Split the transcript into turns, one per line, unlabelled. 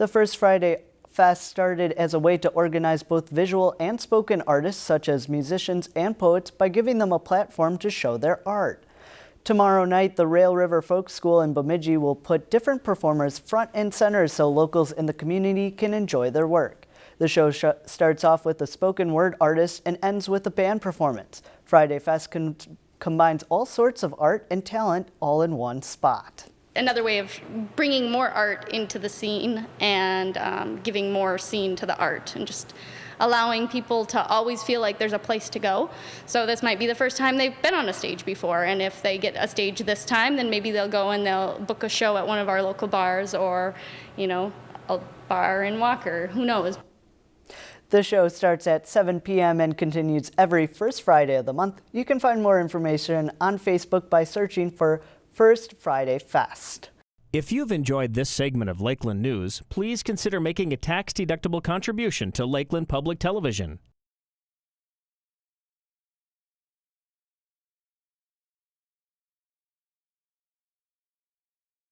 The First Friday Fest started as a way to organize both visual and spoken artists such as musicians and poets by giving them a platform to show their art. Tomorrow night, the Rail River Folk School in Bemidji will put different performers front and center so locals in the community can enjoy their work. The show sh starts off with a spoken word artist and ends with a band performance. Friday Fest combines all sorts of art and talent all in one spot
another way of bringing more art into the scene and um, giving more scene to the art and just allowing people to always feel like there's a place to go. So this might be the first time they've been on a stage before and if they get a stage this time then maybe they'll go and they'll book a show at one of our local bars or you know a bar in Walker, who knows.
The show starts at 7 p.m. and continues every first Friday of the month. You can find more information on Facebook by searching for First Friday Fest.
If you've enjoyed this segment of Lakeland News, please consider making a tax-deductible contribution to Lakeland Public Television.